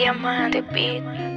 Diamante Beat.